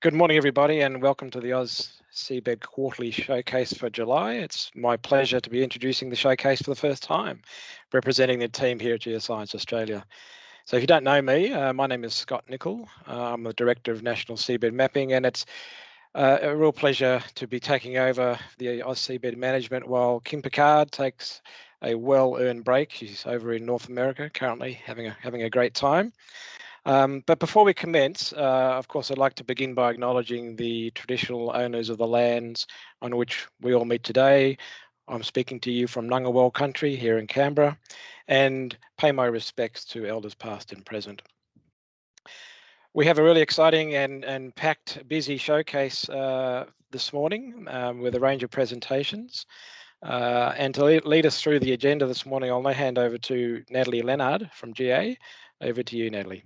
Good morning, everybody, and welcome to the Oz Seabed Quarterly Showcase for July. It's my pleasure to be introducing the showcase for the first time, representing the team here at Geoscience Australia. So if you don't know me, uh, my name is Scott Nicol. Uh, I'm the Director of National Seabed Mapping, and it's uh, a real pleasure to be taking over the AusSeabed management while Kim Picard takes a well-earned break. She's over in North America currently having a, having a great time. Um, but before we commence, uh, of course, I'd like to begin by acknowledging the traditional owners of the lands on which we all meet today. I'm speaking to you from Ngunnawal country here in Canberra and pay my respects to elders past and present. We have a really exciting and, and packed, busy showcase uh, this morning um, with a range of presentations. Uh, and to lead us through the agenda this morning, I'll now hand over to Natalie Leonard from GA. Over to you, Natalie.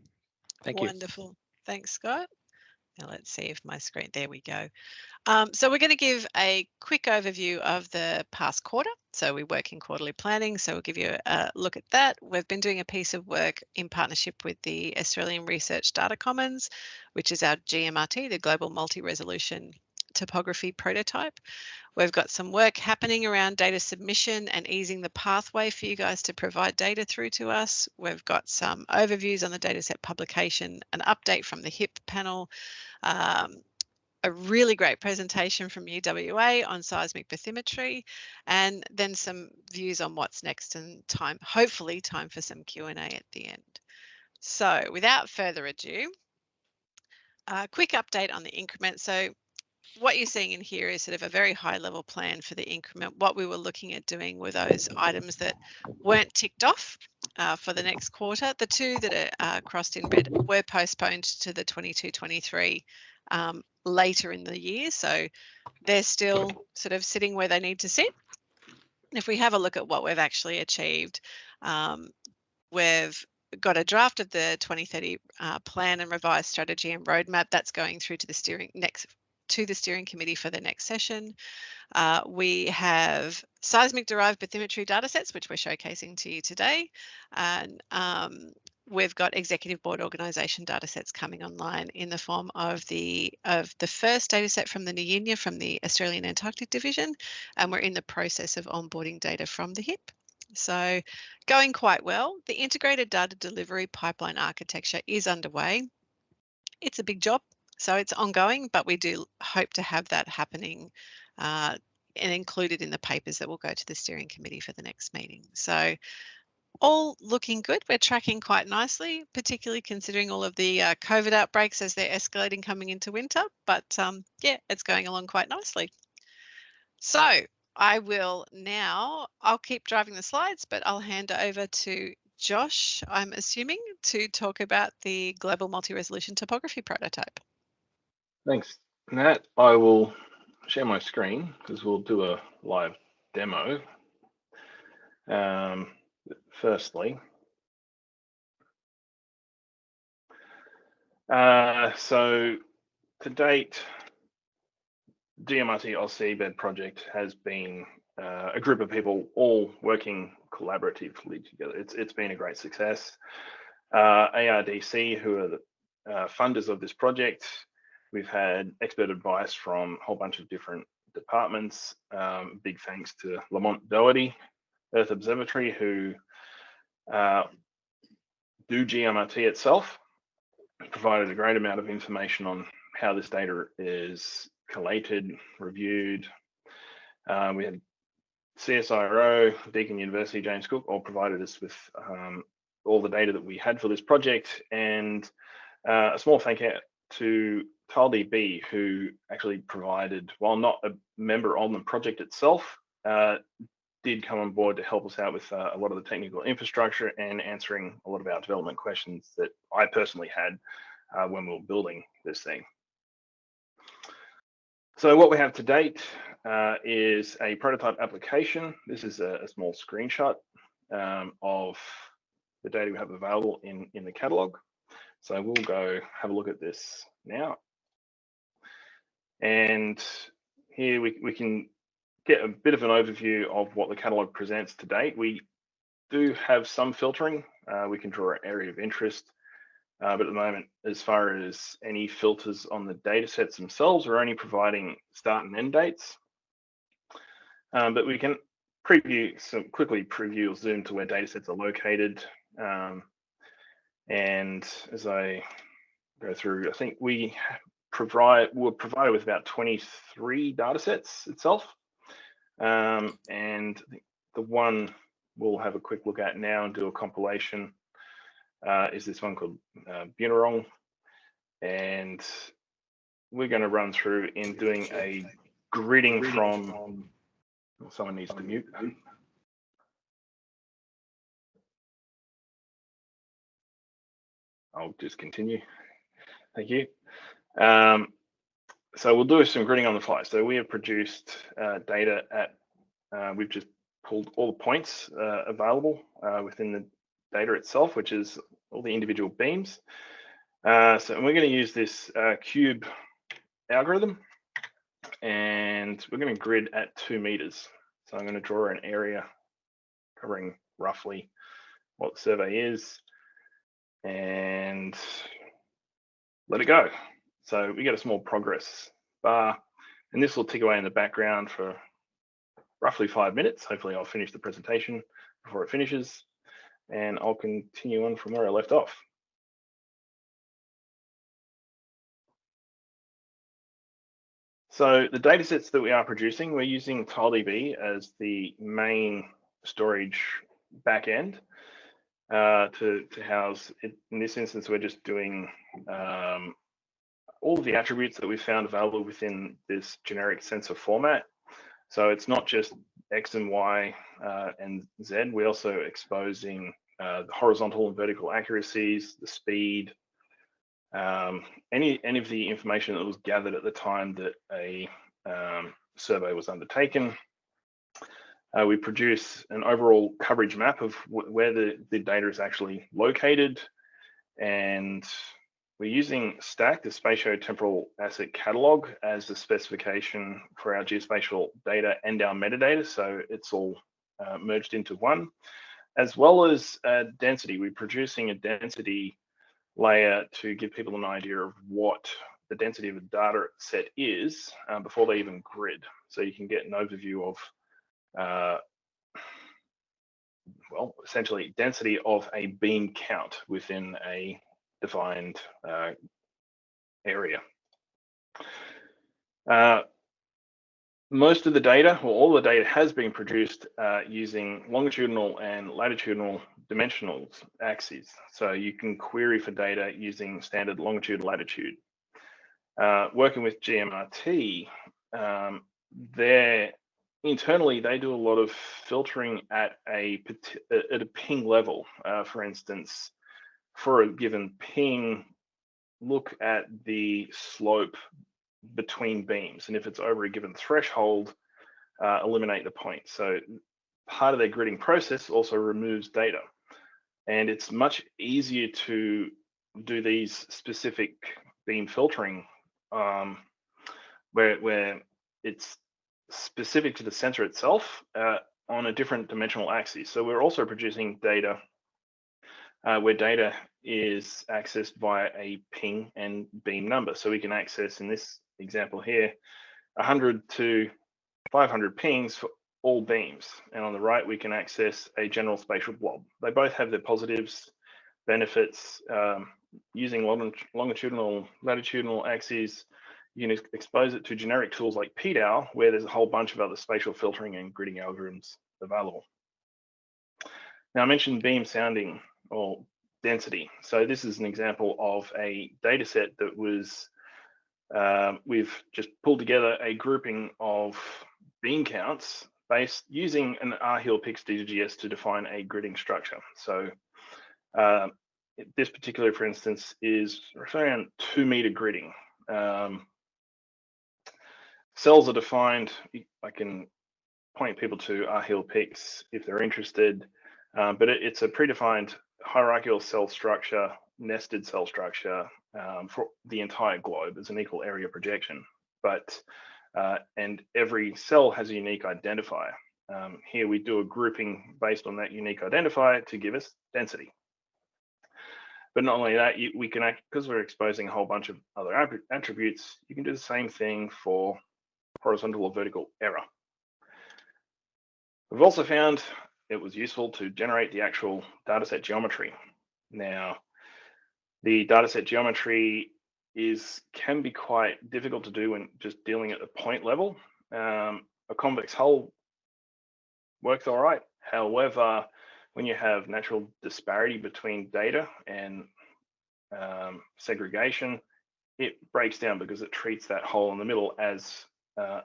Thank you. Wonderful. Thanks, Scott. Now let's see if my screen, there we go. Um, so we're going to give a quick overview of the past quarter. So we work in quarterly planning. So we'll give you a look at that. We've been doing a piece of work in partnership with the Australian Research Data Commons, which is our GMRT, the Global Multi-Resolution Topography Prototype. We've got some work happening around data submission and easing the pathway for you guys to provide data through to us. We've got some overviews on the dataset publication, an update from the HIP panel, um, a really great presentation from UWA on seismic bathymetry, and then some views on what's next and time, hopefully time for some Q&A at the end. So without further ado, a quick update on the increment. So what you're seeing in here is sort of a very high level plan for the increment. What we were looking at doing were those items that weren't ticked off uh, for the next quarter. The two that are uh, crossed in red were postponed to the 22-23 um, later in the year. So they're still sort of sitting where they need to sit. If we have a look at what we've actually achieved, um, we've got a draft of the 2030 uh, plan and revised strategy and roadmap that's going through to the steering next to the steering committee for the next session. Uh, we have seismic derived bathymetry datasets, which we're showcasing to you today. And um, we've got executive board organisation datasets coming online in the form of the of the first dataset from the Nuyina from the Australian Antarctic Division, and we're in the process of onboarding data from the HIP. So going quite well. The integrated data delivery pipeline architecture is underway. It's a big job. So it's ongoing, but we do hope to have that happening uh, and included in the papers that will go to the steering committee for the next meeting. So all looking good. We're tracking quite nicely, particularly considering all of the uh, COVID outbreaks as they're escalating coming into winter. But um, yeah, it's going along quite nicely. So I will now, I'll keep driving the slides, but I'll hand over to Josh, I'm assuming, to talk about the Global Multi-Resolution Topography Prototype. Thanks, Nat. I will share my screen because we'll do a live demo. Um, firstly, uh, so to date, GMRT AusSeabed project has been uh, a group of people all working collaboratively together. It's it's been a great success. Uh, ARDC, who are the uh, funders of this project, We've had expert advice from a whole bunch of different departments. Um, big thanks to Lamont Doherty, Earth Observatory, who uh, do GMRT itself, provided a great amount of information on how this data is collated, reviewed. Uh, we had CSIRO, Deakin University, James Cook, all provided us with um, all the data that we had for this project. And uh, a small thank you to TileDB, who actually provided, while not a member on the project itself, uh, did come on board to help us out with uh, a lot of the technical infrastructure and answering a lot of our development questions that I personally had uh, when we were building this thing. So what we have to date uh, is a prototype application. This is a, a small screenshot um, of the data we have available in, in the catalog. So we'll go have a look at this now. And here we, we can get a bit of an overview of what the catalog presents to date. We do have some filtering. Uh, we can draw an area of interest Uh, but at the moment, as far as any filters on the data sets themselves, we're only providing start and end dates. Um, but we can preview, so quickly preview or zoom to where data sets are located. Um, and as I go through, I think we provide, we're provided with about 23 data sets itself. Um, and the one we'll have a quick look at now and do a compilation uh, is this one called uh, Bunurong. And we're going to run through in doing a gridding from, someone needs to mute. I'll just continue. Thank you. Um, so we'll do some gridding on the fly. So we have produced uh, data at, uh, we've just pulled all the points uh, available uh, within the data itself, which is all the individual beams. Uh, so we're going to use this uh, cube algorithm and we're going to grid at two meters. So I'm going to draw an area covering roughly what the survey is and let it go. So we get a small progress bar and this will tick away in the background for roughly five minutes. Hopefully I'll finish the presentation before it finishes and I'll continue on from where I left off. So the data sets that we are producing, we're using TileDB as the main storage backend uh, to, to house it. In this instance, we're just doing um, all of the attributes that we found available within this generic sensor format. So it's not just X and Y uh, and Z. We're also exposing uh, the horizontal and vertical accuracies, the speed, um, any any of the information that was gathered at the time that a um, survey was undertaken. Uh, we produce an overall coverage map of where the, the data is actually located. And we're using STAC, the spatio-temporal asset catalog, as the specification for our geospatial data and our metadata. So it's all uh, merged into one as well as uh, density. We're producing a density layer to give people an idea of what the density of a data set is um, before they even grid. So you can get an overview of, uh, well, essentially density of a beam count within a defined uh, area. Uh, most of the data, or all the data has been produced uh, using longitudinal and latitudinal dimensional axes. So you can query for data using standard longitude latitude. Uh, working with GMRT, um, internally they do a lot of filtering at a at a ping level. Uh, for instance, for a given ping, look at the slope between beams. And if it's over a given threshold, uh, eliminate the point. So part of their gridding process also removes data. And it's much easier to do these specific beam filtering um, where, where it's specific to the sensor itself uh, on a different dimensional axis. So we're also producing data uh, where data is accessed via a ping and beam number. So we can access in this example here, 100 to 500 pings for all beams. And on the right, we can access a general spatial blob. They both have their positives, benefits. Um, using longitudinal, latitudinal axes, you can expose it to generic tools like PDAL, where there's a whole bunch of other spatial filtering and gridding algorithms available. Now I mentioned beam sounding or density. So this is an example of a data set that was um, we've just pulled together a grouping of beam counts based using an rHEALPix DGS to define a gridding structure. So uh, this particular, for instance, is around two meter gridding. Um, cells are defined, I can point people to rHEALPix if they're interested, um, but it, it's a predefined hierarchical cell structure, nested cell structure um, for the entire globe as an equal area projection. But uh, and every cell has a unique identifier. Um, here we do a grouping based on that unique identifier to give us density. But not only that, you, we can act because we're exposing a whole bunch of other attributes. You can do the same thing for horizontal or vertical error. We've also found it was useful to generate the actual dataset geometry. Now, the dataset geometry is can be quite difficult to do when just dealing at the point level. Um, a convex hull works all right. However, when you have natural disparity between data and um, segregation, it breaks down because it treats that hole in the middle as uh,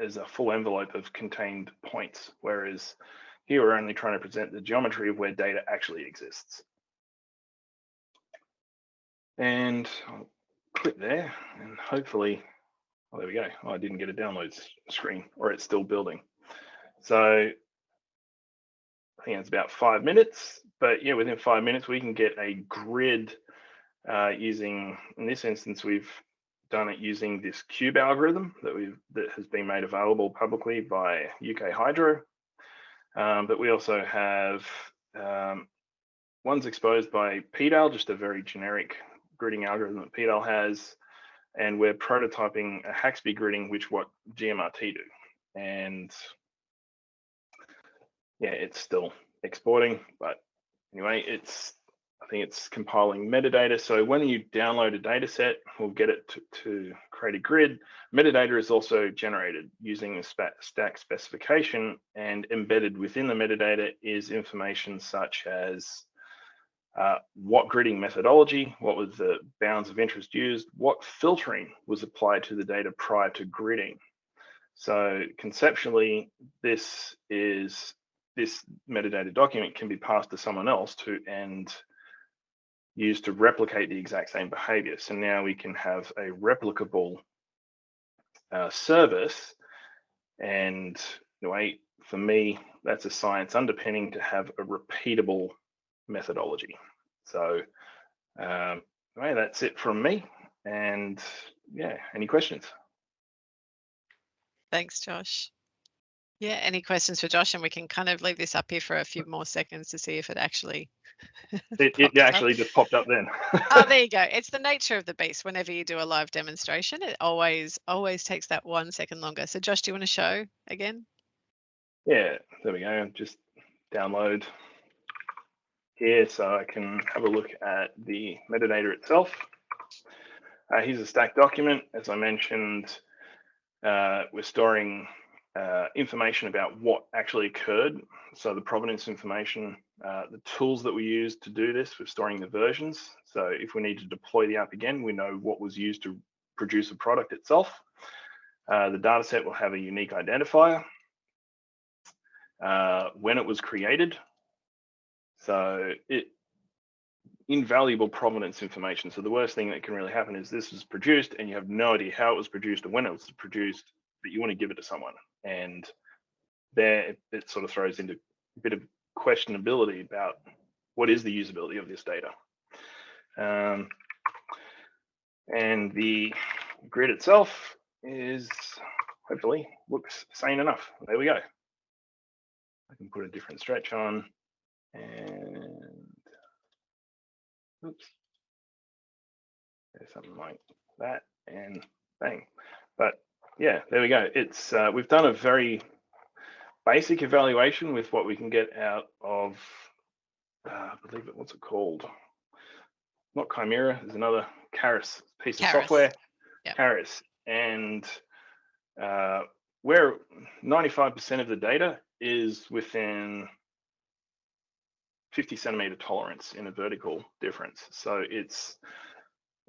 as a full envelope of contained points, whereas here we're only trying to present the geometry of where data actually exists. And I'll click there and hopefully, oh, there we go. Oh, I didn't get a download screen or it's still building. So I think it's about five minutes, but yeah, within five minutes, we can get a grid uh, using, in this instance, we've done it using this cube algorithm that we've that has been made available publicly by UK Hydro. Um, but we also have um, one's exposed by PDAL, just a very generic gridding algorithm that PDAL has, and we're prototyping a Haxby gridding, which what GMRT do. And yeah, it's still exporting, but anyway, it's I think it's compiling metadata. So when you download a data set, we'll get it to, to create a grid. Metadata is also generated using the STAC specification and embedded within the metadata is information such as uh, what gridding methodology, what was the bounds of interest used, what filtering was applied to the data prior to gridding. So conceptually, this is this metadata document can be passed to someone else to and used to replicate the exact same behavior. So now we can have a replicable uh, service. And for me, that's a science underpinning to have a repeatable methodology. So um, anyway, that's it from me. And yeah, any questions? Thanks, Josh. Yeah, any questions for Josh? And we can kind of leave this up here for a few more seconds to see if it actually. it, it actually up. just popped up then. oh, there you go. It's the nature of the beast. Whenever you do a live demonstration, it always always takes that one second longer. So, Josh, do you want to show again? Yeah, there we go. Just download here so I can have a look at the metadata itself. Uh, here's a STAC document. As I mentioned, uh, we're storing uh, information about what actually occurred. So the provenance information, uh, the tools that we use to do this, we're storing the versions. So if we need to deploy the app again, we know what was used to produce a product itself. Uh, the data set will have a unique identifier, uh, when it was created. So it invaluable provenance information. So the worst thing that can really happen is this was produced and you have no idea how it was produced or when it was produced, but you want to give it to someone and there it, sort of throws into a bit of questionability about what is the usability of this data. Um, and the grid itself is hopefully looks sane enough. There we go. I can put a different stretch on and oops, there's something like that and bang. But yeah, there we go. It's uh, we've done a very basic evaluation with what we can get out of, uh, I believe it, what's it called? Not Chimera, there's another CARIS piece of software, yep. And uh, where 95% of the data is within 50 centimeter tolerance in a vertical difference. So it's,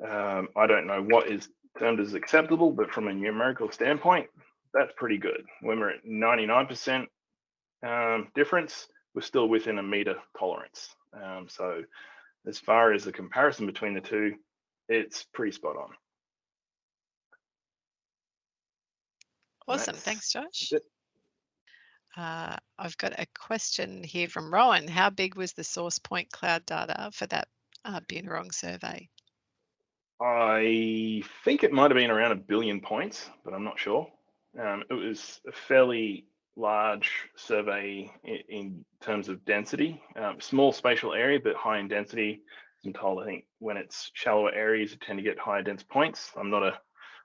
um, I don't know what is termed as acceptable, but from a numerical standpoint, that's pretty good. When we're at 99% um, difference, we're still within a meter tolerance. Um, so as far as the comparison between the two, it's pretty spot on. Awesome. Thanks, Josh. Uh, I've got a question here from Rowan. How big was the source point cloud data for that uh, Bunurong survey? I think it might have been around a billion points, but I'm not sure. Um, it was a fairly large survey in, in terms of density, um, small spatial area, but high in density. I'm told, I think when it's shallower areas, you tend to get higher dense points. I'm not a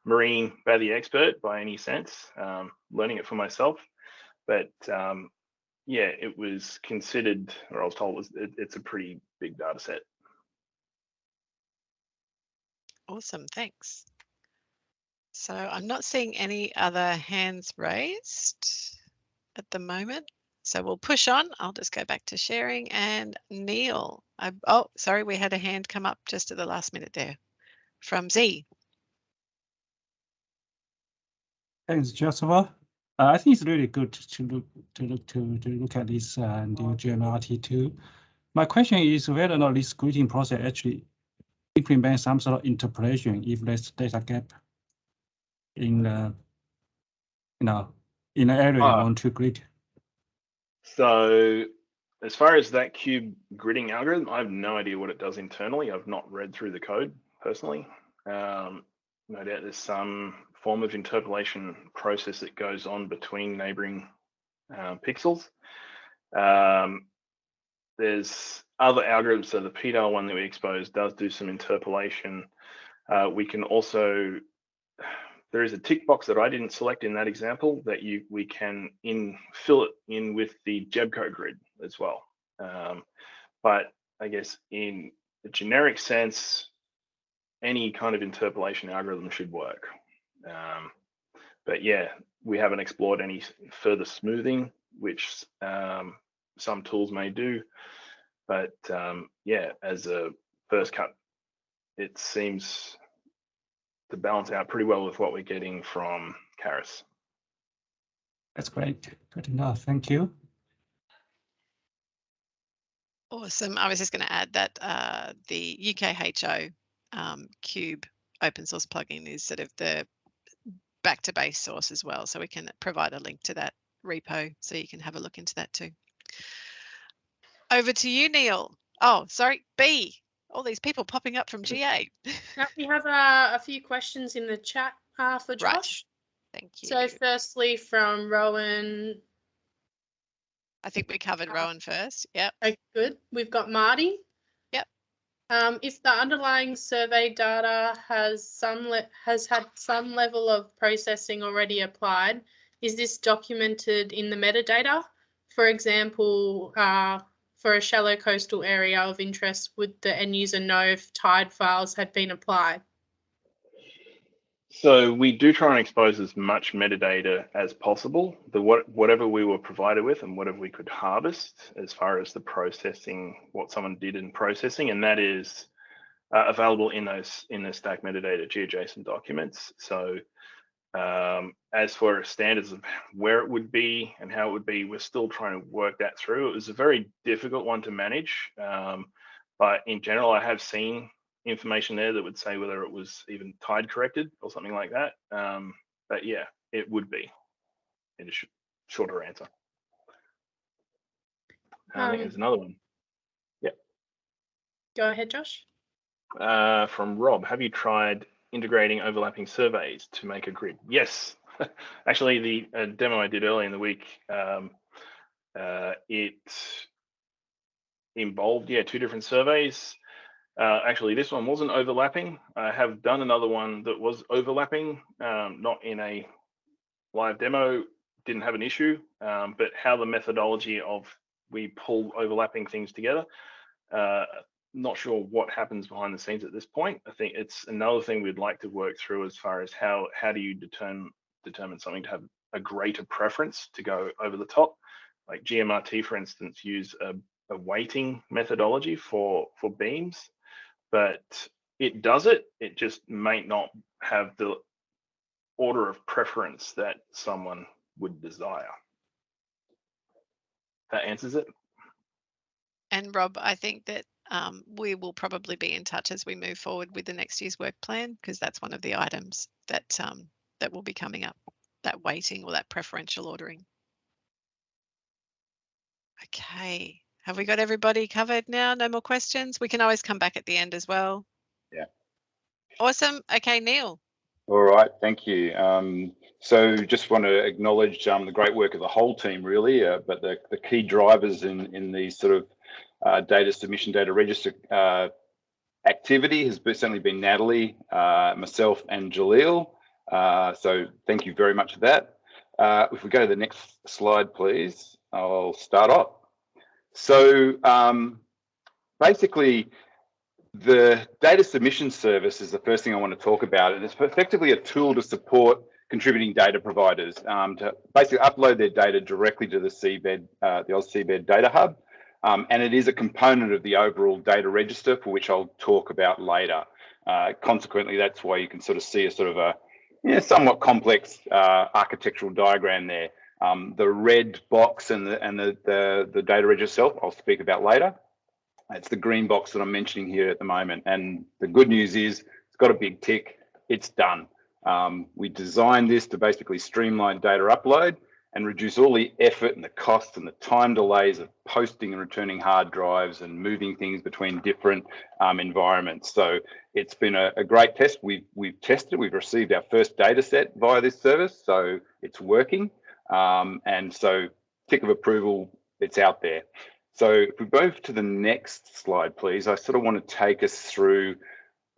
marine bathy expert by any sense, um, learning it for myself. But um, yeah, it was considered, or I was told, was it, it's a pretty big data set. Awesome, thanks. So I'm not seeing any other hands raised at the moment. So we'll push on. I'll just go back to sharing and Neil. I, oh, sorry, we had a hand come up just at the last minute there from Z. Thanks, Joshua. Uh, I think it's really good to look to look to, to look at this uh, new GMRT2. My question is whether or not this greeting process actually implement some sort of interpolation if there's data gap in the you know in the area you Ah. want to grid. So as far as that cube gridding algorithm, I have no idea what it does internally. I've not read through the code personally. Um, no doubt there's some form of interpolation process that goes on between neighboring uh, pixels. Um, there's other algorithms. So the PDAL one that we exposed does do some interpolation. Uh, we can also there is a tick box that I didn't select in that example that you we can in fill it in with the GEBCO grid as well. Um, but I guess in the generic sense, any kind of interpolation algorithm should work. Um, but yeah, we haven't explored any further smoothing, which um, some tools may do. But um, yeah, as a first cut, it seems to balance out pretty well with what we're getting from CARIS. That's great. Good enough. Thank you. Awesome. I was just going to add that uh, the UKHO um, Cube open source plugin is sort of the back to base source as well. So we can provide a link to that repo so you can have a look into that too. Over to you, Neil. Oh, sorry, B. All these people popping up from GA. Now, we have uh, a few questions in the chat uh, for Right. Josh. Thank you. So firstly, from Rowan. I think we covered uh, Rowan first. Yep. Okay, good. We've got Marty. Yep. Um, if the underlying survey data has some has had some level of processing already applied, is this documented in the metadata? For example, uh, for a shallow coastal area of interest, would the end user know if tide files had been applied? So we do try and expose as much metadata as possible. The what whatever we were provided with and whatever we could harvest as far as the processing, what someone did in processing, and that is uh, available in those in the STAC metadata GeoJSON documents. So um, as for standards of where it would be and how it would be, we're still trying to work that through. It was a very difficult one to manage, um, but in general, I have seen information there that would say whether it was even tide corrected or something like that. Um, but yeah, it would be in a sh- shorter answer. I think Um, there's another one Yeah. Go ahead, Josh. uh, from Rob. Have you tried integrating overlapping surveys to make a grid? Yes. Actually, the uh, demo I did earlier in the week, um, uh, it involved, yeah, two different surveys. Uh, actually, this one wasn't overlapping. I have done another one that was overlapping, um, not in a live demo, didn't have an issue, um, but how the methodology of we pull overlapping things together. Uh, not sure what happens behind the scenes at this point. I think it's another thing we'd like to work through as far as how how do you determine determine something to have a greater preference to go over the top. Like GMRT, for instance, use a, a weighting methodology for for beams, but it does it. It just may not have the order of preference that someone would desire. That answers it. And Rob, I think that um, we will probably be in touch as we move forward with the next year's work plan because that's one of the items that um, that will be coming up, that weighting or that preferential ordering. Okay, have we got everybody covered now? No more questions? We can always come back at the end as well. Yeah. Awesome. Okay, Neil. All right, thank you. Um, so just want to acknowledge um, the great work of the whole team, really, uh, but the, the key drivers in, in these sort of uh, data submission, data register uh, activity has certainly been Natalie, uh, myself and Jaleel. Uh, so thank you very much for that. Uh, if we go to the next slide, please, I'll start off. So um, basically, the data submission service is the first thing I want to talk about, and it's effectively a tool to support contributing data providers um, to basically upload their data directly to the seabed, uh, the AusSeabed Data Hub. Um, and it is a component of the overall data register for which I'll talk about later. Uh, consequently, that's why you can sort of see a sort of a yeah, somewhat complex uh, architectural diagram there. Um, the red box and the and the, the, the data register itself, I'll speak about later. It's the green box that I'm mentioning here at the moment. And the good news is it's got a big tick. It's done. Um, we designed this to basically streamline data upload and reduce all the effort and the costs and the time delays of posting and returning hard drives and moving things between different um, environments. So it's been a, a, great test. We've, we've tested, we've received our first data set via this service, so it's working. Um, and so tick of approval, it's out there. So if we move to the next slide, please, I sort of want to take us through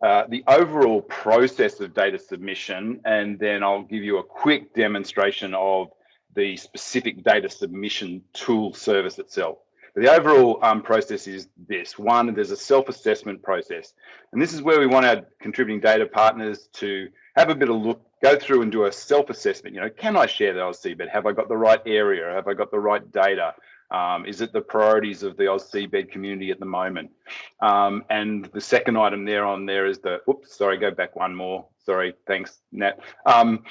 uh, the overall process of data submission, and then I'll give you a quick demonstration of the specific data submission tool service itself. The overall um, process is this. One, there's a self-assessment process. And this is where we want our contributing data partners to have a bit of look, go through and do a self-assessment. You know, can I share the AusSeabed? Have I got the right area? Have I got the right data? Um, is it the priorities of the AusSeabed community at the moment? Um, and the second item there on there is the, oops, sorry, go back one more. Sorry, thanks, Nat. Um,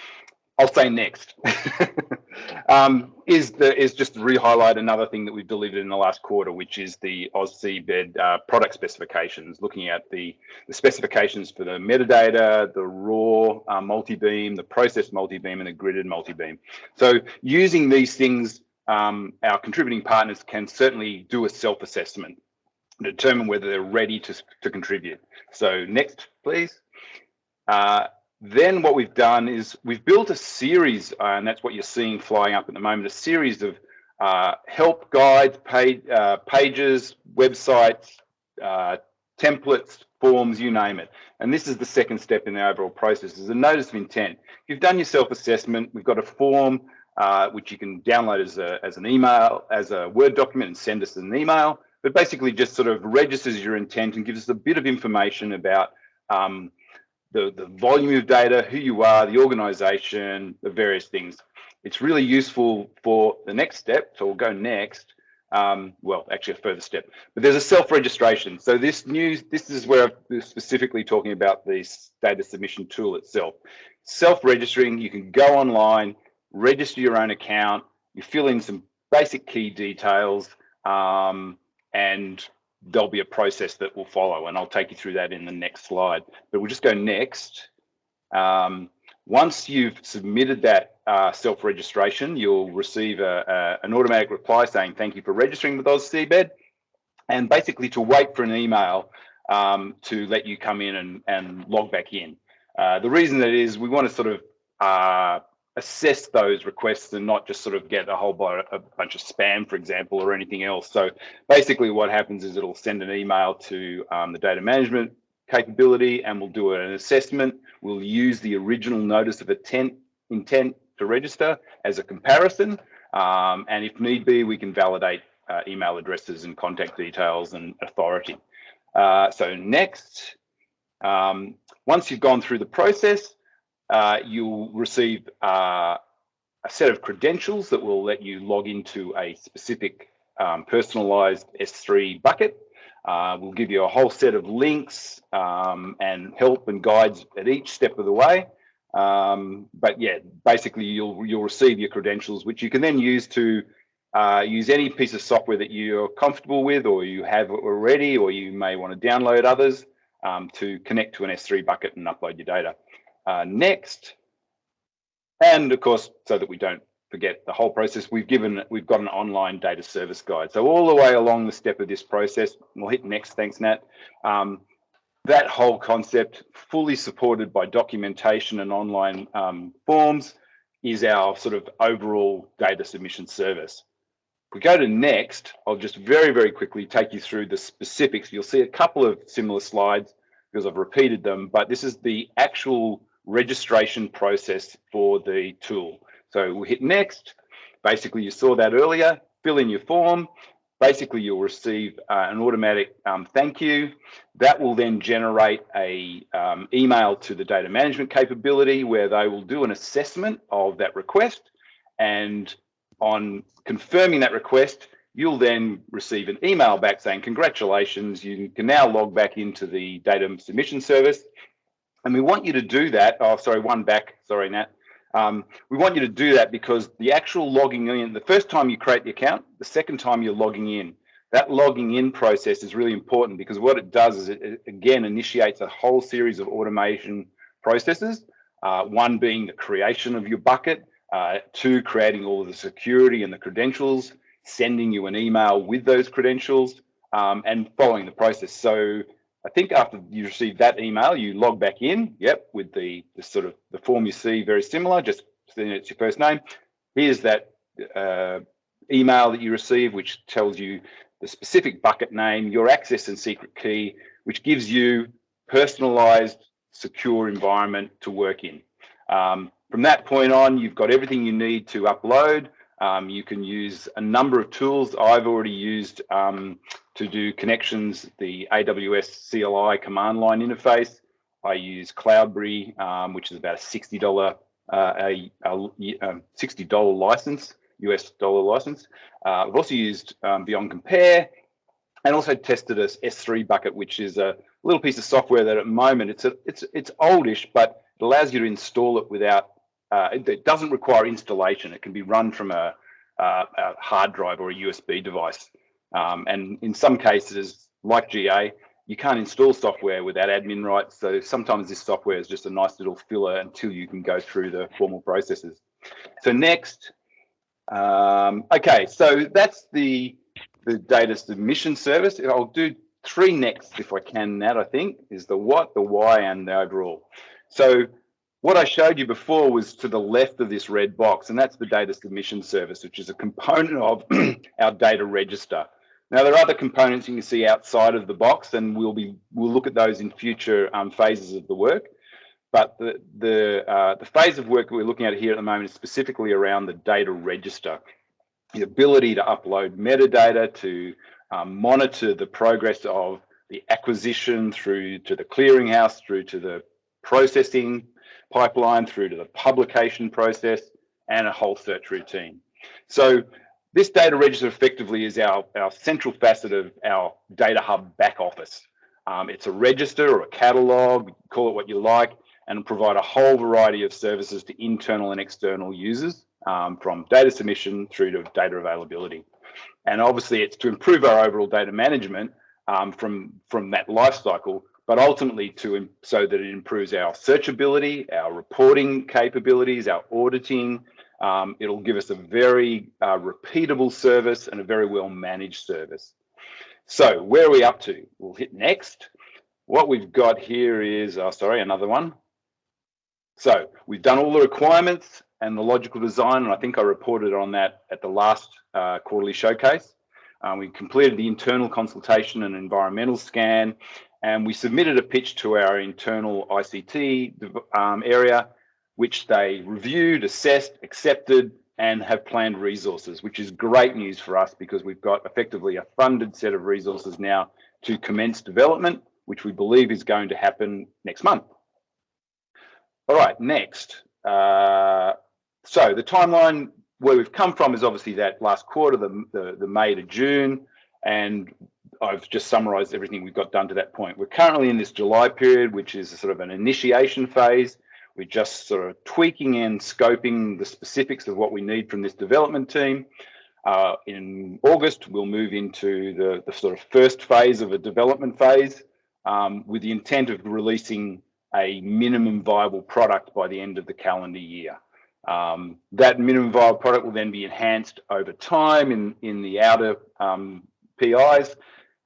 I'll say next um, is the is just to re-highlight another thing that we've delivered in the last quarter, which is the AusSeabed uh, product specifications, looking at the, the specifications for the metadata, the raw uh, multi-beam, the processed multi-beam, and the gridded multi-beam. So using these things, um, our contributing partners can certainly do a self-assessment, determine whether they're ready to, to contribute. So next, please. Uh, then what we've done is we've built a series, uh, and that's what you're seeing flying up at the moment, a series of uh, help guides, page, uh, pages, websites, uh, templates, forms, you name it. And this is the second step in the overall process, is a notice of intent. You've done your self-assessment, we've got a form uh, which you can download as, a, as an email, as a Word document and send us an email, but basically just sort of registers your intent and gives us a bit of information about um, the, the volume of data, who you are, the organization, the various things. It's really useful for the next step. So we'll go next. Um, well, actually a further step, but there's a self-registration. So this new, this is where I'm specifically talking about this data submission tool itself. Self-registering, you can go online, register your own account, you fill in some basic key details, um, and there'll be a process that will follow and I'll take you through that in the next slide. But we'll just go next. Um, once you've submitted that uh, self-registration, you'll receive a, a, an automatic reply saying, thank you for registering with AusSeabed and basically to wait for an email um, to let you come in and, and log back in. Uh, the reason that is we want to sort of uh, assess those requests and not just sort of get a whole bunch of spam, for example, or anything else. So basically what happens is it'll send an email to um, the data management capability and we'll do an assessment. We'll use the original notice of intent, intent to register as a comparison. Um, and if need be, we can validate uh, email addresses and contact details and authority. Uh, so next, um, once you've gone through the process, uh, you'll receive uh, a set of credentials that will let you log into a specific um, personalized S3 bucket. Uh, we'll give you a whole set of links um, and help and guides at each step of the way. Um, but yeah, basically you'll you'll receive your credentials, which you can then use to uh, use any piece of software that you're comfortable with or you have already, or you may want to download others um, to connect to an S3 bucket and upload your data uh, next. And of course, so that we don't forget the whole process, we've given, we've got an online data service guide. So all the way along the step of this process, we'll hit next, thanks Nat. Um, that whole concept, fully supported by documentation and online um, forms, is our sort of overall data submission service. If we go to next, I'll just very, very quickly take you through the specifics. You'll see a couple of similar slides because I've repeated them, but this is the actual registration process for the tool. So we'll hit next. Basically, you saw that earlier, fill in your form. Basically, you'll receive uh, an automatic um, thank you. That will then generate a um, email to the data management capability where they will do an assessment of that request. And on confirming that request, you'll then receive an email back saying, congratulations, you can now log back into the data submission service. And we want you to do that. Oh, sorry, one back. Sorry, Nat. Um, we want you to do that because the actual logging in, the first time you create the account, the second time you're logging in, that logging in process is really important because what it does is it, it again initiates a whole series of automation processes. Uh, one being the creation of your bucket, uh, two, creating all the security and the credentials, sending you an email with those credentials um, and following the process. So I think after you receive that email, you log back in, yep, with the, the sort of the form you see very similar, just it's your first name. Here's that uh, email that you receive, which tells you the specific bucket name, your access and secret key, which gives you personalized, secure environment to work in. Um, from that point on, you've got everything you need to upload. Um, you can use a number of tools. I've already used um, to do connections, the AWS CLI command line interface. I use Cloudberry, um, which is about a $60, uh, a, a, a um, $60 license, US dollar license. Uh, I've also used um, Beyond Compare and also tested a S3 bucket, which is a little piece of software that at the moment it's a, it's it's oldish, but it allows you to install it without uh, it, it, doesn't require installation. It can be run from a, a, a hard drive or a USB device. Um, and in some cases, like GA, you can't install software without admin rights. So sometimes this software is just a nice little filler until you can go through the formal processes. So next, um, okay, so that's the, the data submission service. I'll do three next if I can, That I think, is the what, the why, and the overall. So what I showed you before was to the left of this red box, and that's the data submission service, which is a component of our data register. Now there are other components you can see outside of the box, and we'll be we'll look at those in future um, phases of the work. But the the uh, the phase of work we're looking at here at the moment is specifically around the data register, the ability to upload metadata to um, monitor the progress of the acquisition through to the clearinghouse, through to the processing pipeline through to the publication process and a whole search routine. So this data register effectively is our, our central facet of our data hub back office. Um, it's a register or a catalog, call it what you like, and provide a whole variety of services to internal and external users um, from data submission through to data availability. And obviously it's to improve our overall data management um, from, from that life cycle, but ultimately to so that it improves our searchability, our reporting capabilities, our auditing. Um, it'll give us a very uh, repeatable service and a very well managed service. So where are we up to? We'll hit next. What we've got here is, oh, sorry, another one. So we've done all the requirements and the logical design, and I think I reported on that at the last uh, quarterly showcase. Um, we completed the internal consultation and environmental scan, and we submitted a pitch to our internal ICT um, area, which they reviewed, assessed, accepted, and have planned resources, which is great news for us because we've got effectively a funded set of resources now to commence development, which we believe is going to happen next month. All right, next. Uh, so the timeline where we've come from is obviously that last quarter, the, the, the May to June, and I've just summarized everything we've got done to that point. We're currently in this July period, which is sort of an initiation phase. We're just sort of tweaking and scoping the specifics of what we need from this development team. Uh, in August, we'll move into the, the, sort of first phase of a development phase um, with the intent of releasing a minimum viable product by the end of the calendar year. Um, that minimum viable product will then be enhanced over time in, in the outer um, PIs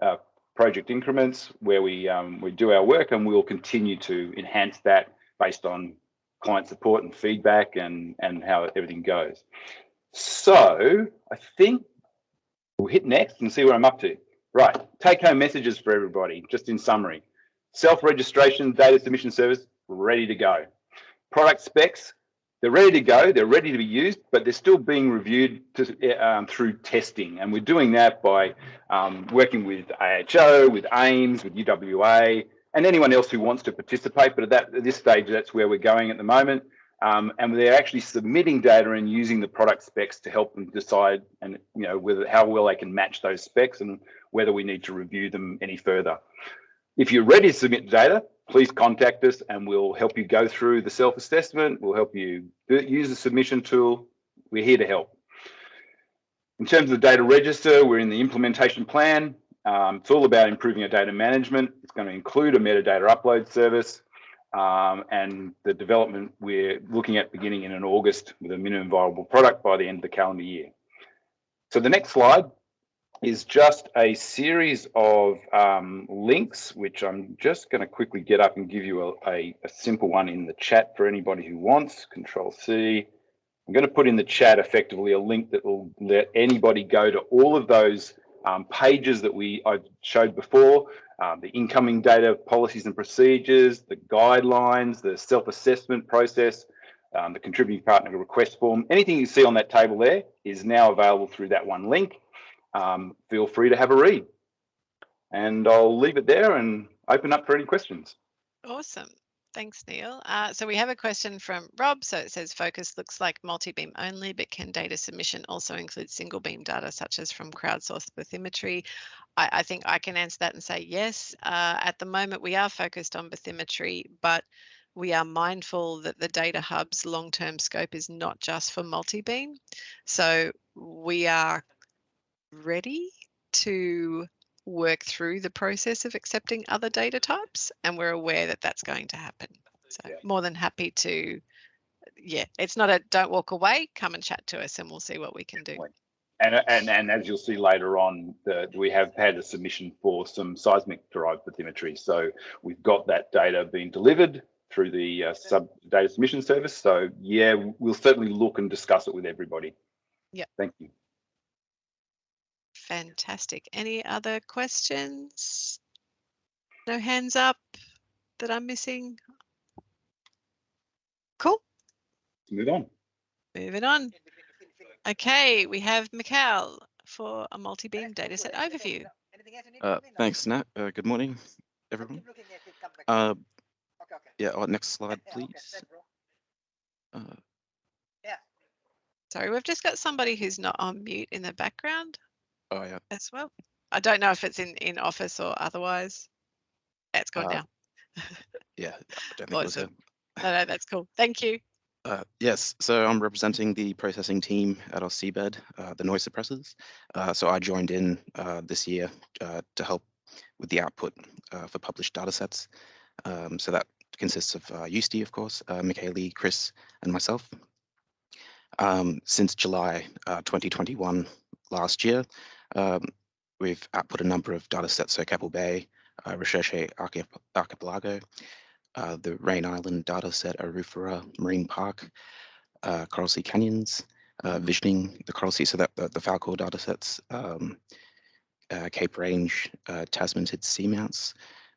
uh, project increments where we um, we do our work, and we'll continue to enhance that based on client support and feedback and and how everything goes. So I think we'll hit next and see where I'm up to. Right, take home messages for everybody, just in summary. Self-registration data submission service, ready to go. Product specs, they're ready to go, they're ready to be used, but they're still being reviewed to, um, through testing. And we're doing that by um, working with AHO, with AIMS, with UWA, and anyone else who wants to participate. But at, that, at this stage, that's where we're going at the moment. Um, and they're actually submitting data and using the product specs to help them decide and you know whether how well they can match those specs and whether we need to review them any further. If you're ready to submit data, please contact us and we'll help you go through the self-assessment. We'll help you use the submission tool. We're here to help. In terms of the data register, we're in the implementation plan. Um, it's all about improving our data management. It's going to include a metadata upload service. Um, and the development we're looking at beginning in an August with a minimum viable product by the end of the calendar year. So the next slide is just a series of um, links, which I'm just going to quickly get up and give you a, a, a, simple one in the chat for anybody who wants. Control C. I'm going to put in the chat effectively a link that will let anybody go to all of those um, pages that we I showed before, um, the incoming data policies and procedures, the guidelines, the self-assessment process, um, the contributing partner request form, anything you see on that table there is now available through that one link um, feel free to have a read. And I'll leave it there and open up for any questions. Awesome. Thanks, Neil. Uh, so we have a question from Rob. So it says focus looks like multi-beam only, but can data submission also include single beam data such as from crowdsourced bathymetry? I, I think I can answer that and say yes. Uh, at the moment, we are focused on bathymetry, but we are mindful that the data hub's long-term scope is not just for multi-beam. So we are ready to work through the process of accepting other data types and we're aware that that's going to happen. So yeah. more than happy to yeah it's not a don't walk away come and chat to us and we'll see what we can do. and and and as you'll see later on the, we have had a submission for some seismic derived bathymetry. So we've got that data being delivered through the uh, sub data submission service. So yeah we'll certainly look and discuss it with everybody. Yeah. Thank you Fantastic. Any other questions? No hands up that I'm missing? Cool. Move on. Moving on. Okay, we have Mikhail for a multi-beam dataset overview. Uh, thanks, Nat. Uh, good morning, everyone. Uh, yeah, oh, next slide, please. Uh, Sorry, we've just got somebody who's not on mute in the background. Oh yeah. As well. I don't know if it's in in office or otherwise. It's gone uh, now. yeah, I don't think awesome. No, no, that's cool. Thank you. Uh, yes, so I'm representing the processing team at AusSeabed, uh, the noise suppressors. Uh, so I joined in uh, this year uh, to help with the output uh, for published data sets. Um, so that consists of uh, Eusti, of course, uh, Michaeli, Chris, and myself. Um, since July 2021, last year, um, we've output a number of data sets, so Keppel Bay, uh, Recherche Archipelago, uh, the Raine Island data set, Arafura Marine Park, uh, Coral Sea Canyons, uh, visioning the Coral Sea, so that the, the Falkor data sets, um, uh, Cape Range, uh, Tasmantid Seamounts,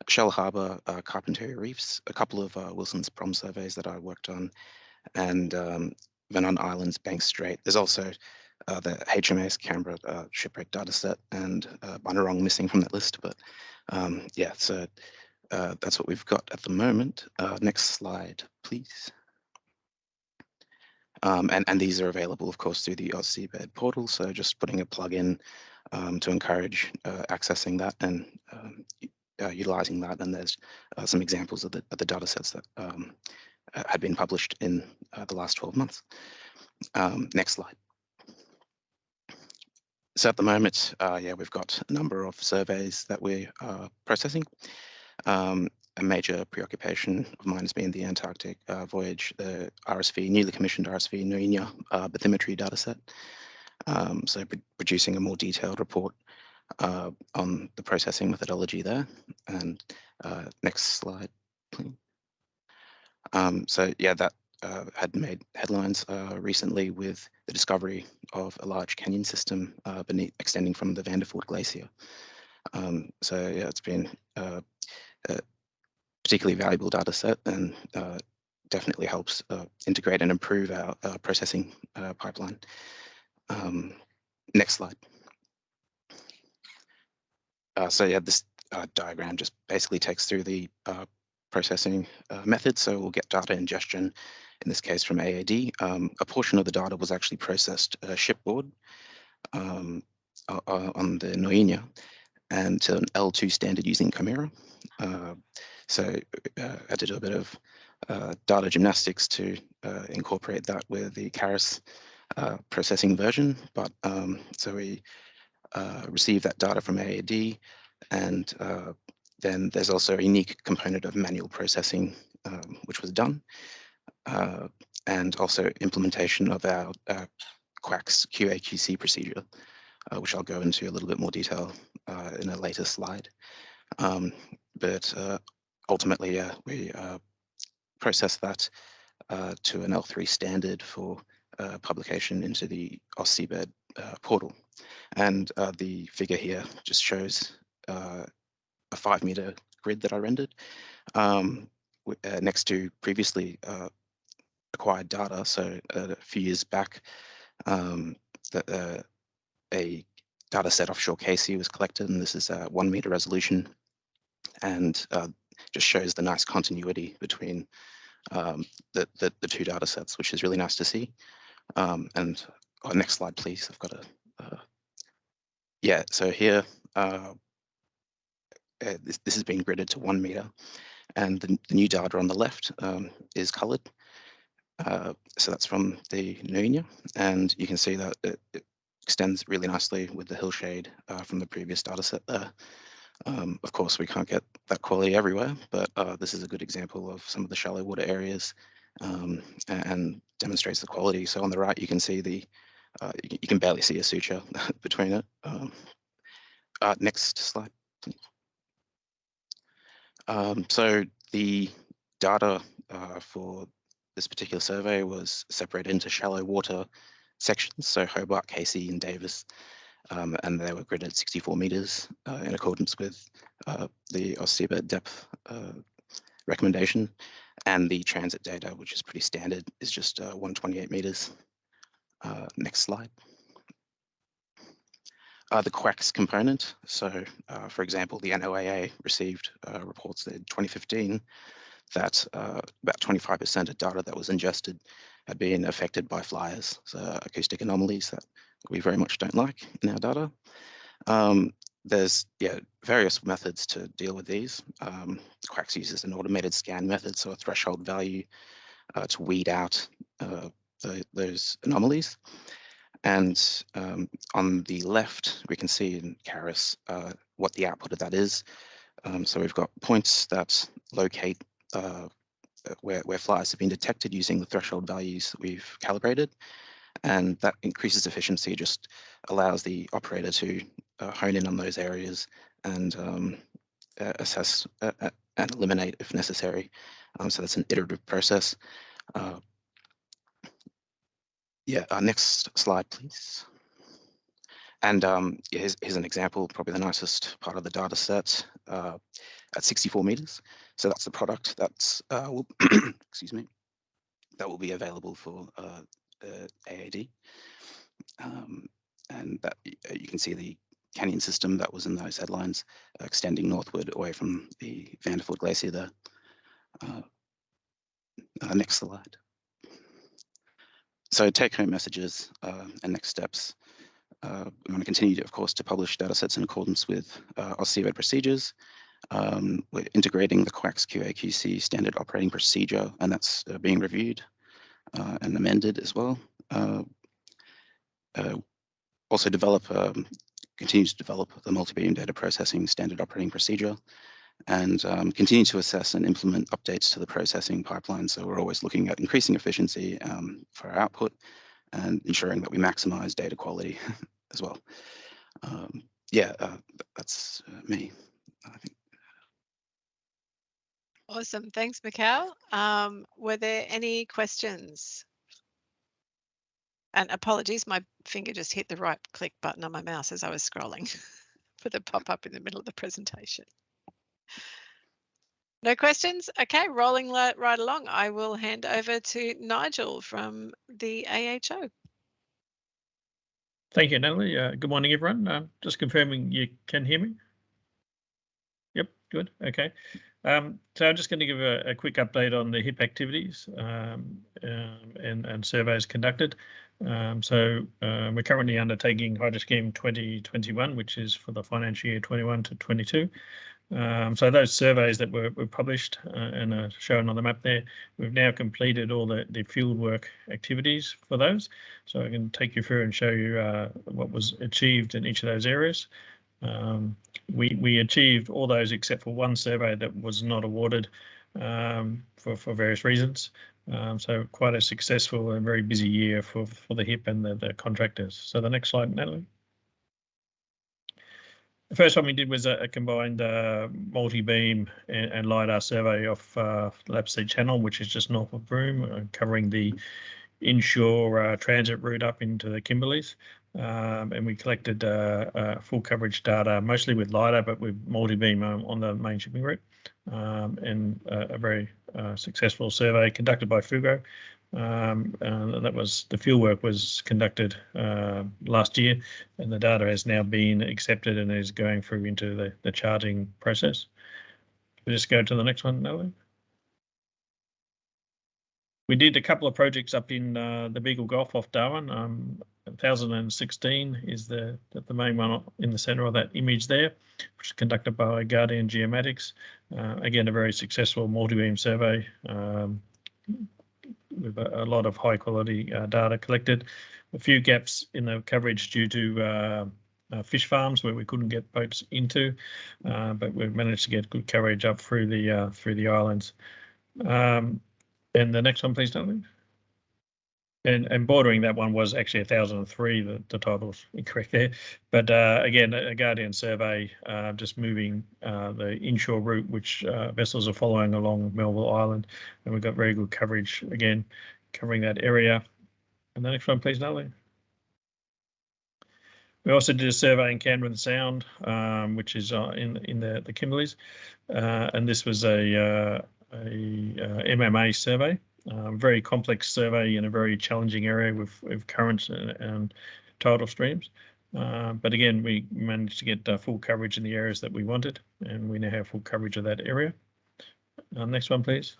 Shell Harbour, uh, Carpentaria Reefs, a couple of Wilson's Prom surveys that I worked on, and um, Vernon Islands, Bank Strait. There's also uh, the HMAS Canberra uh, shipwreck data set and uh, Bunurong missing from that list. But um, yeah, so uh, that's what we've got at the moment. Uh, next slide, please. Um, and, and these are available, of course, through the AusSeabed portal. So just putting a plug in um, to encourage uh, accessing that and um, uh, utilizing that. And there's some examples of the, of the data sets that um, had been published in the last 12 months. Um, next slide. So at the moment, uh, yeah, we've got a number of surveys that we are processing. Um, a major preoccupation of mine has been the Antarctic uh, voyage, the RSV, newly commissioned RSV Nuyina uh, bathymetry dataset. Um, so producing a more detailed report uh, on the processing methodology there. And uh, next slide, please. Um, so yeah, that uh, had made headlines uh, recently with the discovery of a large canyon system uh, beneath, extending from the Vanderford Glacier. Um, so yeah, it's been uh, uh, particularly valuable data set and uh, definitely helps uh, integrate and improve our uh, processing uh, pipeline. Um, next slide. Uh, so yeah, this uh, diagram just basically takes through the processing method. So we'll get data ingestion, in this case from AAD. Um, a portion of the data was actually processed shipboard um, on the Nuyina and to an L2 standard using Qimera. Uh, so uh, I did a bit of uh, data gymnastics to uh, incorporate that with the uh, processing version. But um, so we uh, received that data from AAD, and then there's also a unique component of manual processing, um, which was done, and also implementation of our QACS QAQC procedure, which I'll go into a little bit more detail in a later slide. Um, but ultimately, uh, we uh, process that uh, to an L3 standard for uh, publication into the AusSeabed uh, portal. And uh, the figure here just shows a five meter grid that I rendered um, next to previously acquired data. So a few years back, um, the, a data set offshore Casey was collected, and this is a one meter resolution. And uh, just shows the nice continuity between um, the, the, the, two data sets, which is really nice to see. Um, and oh, next slide, please. I've got a, uh, yeah, so here, uh, uh, this, this has been gridded to one meter and the, the new data on the left um, is colored. Uh, so that's from the Nuyina, and you can see that it, it, extends really nicely with the hillshade uh, from the previous data set there. Um, of course, we can't get that quality everywhere, but uh, this is a good example of some of the shallow water areas um, and demonstrates the quality. So on the right, you can see the, uh, you can barely see a suture between it. Um, uh, next slide. Um, so the data uh, for this particular survey was separated into shallow water sections, so Hobart, Casey, and Davis um, and they were gridded 64 meters uh, in accordance with uh, the AusSeabed depth uh, recommendation. And the transit data, which is pretty standard, is just uh, 128 meters. Uh, next slide. Uh, the QACS component. So, for example, the NOAA received reports in 2015 that about 25% of data that was ingested had been affected by flyers, so acoustic anomalies that we very much don't like in our data. Um, there's yeah various methods to deal with these. Um, QACS uses an automated scan method, so a threshold value uh, to weed out uh, the, those anomalies. And um, on the left, we can see in CARIS uh, what the output of that is. Um, so we've got points that locate uh, where, where flyers have been detected using the threshold values that we've calibrated and that increases efficiency, just allows the operator to uh, hone in on those areas and um, assess uh, and eliminate if necessary. Um, so that's an iterative process. Uh, yeah, uh, next slide, please. And um, here's, here's, an example, probably the nicest part of the data set uh, at 64 meters. So that's the product that's, uh, will, excuse me, that will be available for uh, uh, AAD. Um, and that uh, you can see the canyon system that was in those headlines uh, extending northward away from the Vanderford Glacier there. Next slide. So take home messages and next steps. We want to continue, to, of course, to publish data sets in accordance with uh, AusSeabed procedures. Um, we're integrating the QACS QAQC standard operating procedure, and that's being reviewed uh, and amended as well. Uh, uh, also develop, um, continues to develop the multi-beam data processing standard operating procedure and um, continue to assess and implement updates to the processing pipeline. So we're always looking at increasing efficiency um, for our output and ensuring that we maximize data quality as well. Um, yeah, uh, that's uh, me, I think. Awesome. Thanks, Mikhail. Um, were there any questions? And apologies, my finger just hit the right click button on my mouse as I was scrolling for the pop up in the middle of the presentation. No questions? Okay, rolling right along. I will hand over to Nigel from the AHO. Thank you, Natalie. Uh, good morning, everyone. Uh, just confirming you can hear me. Yep, good. Okay. Um, so I'm just going to give a, a, quick update on the HIP activities um, um, and, and, surveys conducted. Um, so uh, we're currently undertaking Hydro Scheme 2021, which is for the financial year 21 to 22. Um, so those surveys that were, were published uh, and are shown on the map there, we've now completed all the, the field work activities for those. So I can take you through and show you uh, what was achieved in each of those areas. Um, we, we achieved all those except for one survey that was not awarded um, for, for various reasons. Um, so quite a successful and very busy year for, for the HIP and the, the contractors. So the next slide, Natalie. The first one we did was a, a combined uh, multi-beam and, and, LiDAR survey of uh, Channel, which is just north of Broome, uh, covering the inshore uh, transit route up into the Kimberleys. Um, and we collected uh, uh, full coverage data, mostly with LiDAR, but with multi-beam um, on the main shipping route. Um, and a very successful survey conducted by Fugro um, uh, that was the field work was conducted uh, last year, and the data has now been accepted and is going through into the, the charging process. We just go to the next one, Natalie. We did a couple of projects up in uh, the Beagle Gulf off Darwin. Um, 1016 is the the main one in the centre of that image there, which is conducted by Guardian Geomatics. Uh, again, a very successful multi-beam survey. Um, with a, a lot of high quality uh, data collected. A few gaps in the coverage due to uh, uh, fish farms where we couldn't get boats into, uh, but we've managed to get good coverage up through the uh, through the islands. Um, and the next one, please, Duncan. And, and bordering that one was actually 1003, the, the title's incorrect there. But uh, again, a Guardian survey uh, just moving uh, the inshore route, which uh, vessels are following along Melville Island. And we've got very good coverage, again, covering that area. And the next one, please, Natalie. We also did a survey in Canberra Sound, um, which is uh, in in the the Kimberleys, uh, and this was a a, a MMA survey. Um, very complex survey in a very challenging area with, with currents and, and tidal streams. Uh, but again, we managed to get uh, full coverage in the areas that we wanted, and we now have full coverage of that area. Uh, next one, please.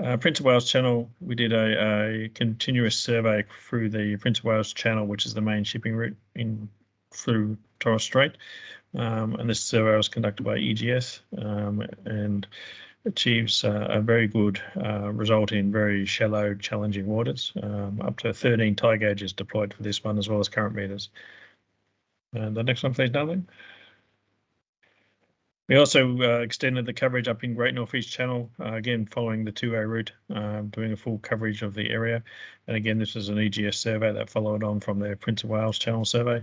Uh, Prince of Wales Channel, we did a, a, continuous survey through the Prince of Wales Channel, which is the main shipping route in through Torres Strait. Um, and this survey was conducted by EGS, um, and achieves a very good uh, result in very shallow, challenging waters. Um, up to 13 tide gauges deployed for this one, as well as current meters. And the next one, please, darling. We also uh, extended the coverage up in Great North East Channel, uh, again following the two-way route, um, doing a full coverage of the area. And again, this is an EGS survey that followed on from their Prince of Wales Channel survey.